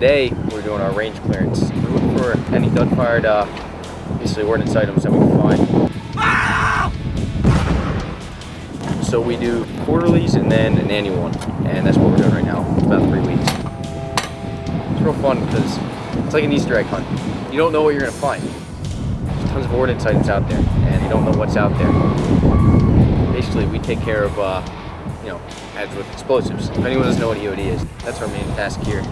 today we're doing our range clearance. We're looking for any dud-fired, uh, basically ordnance items that we can find. So we do quarterlies and then an annual one, and that's what we're doing right now. About three weeks. It's real fun because it's like an Easter egg hunt. You don't know what you're gonna find. There's tons of ordnance items out there, and you don't know what's out there. Basically, we take care of, uh, you know, heads with explosives. If anyone doesn't know what EOD is, that's our main task here.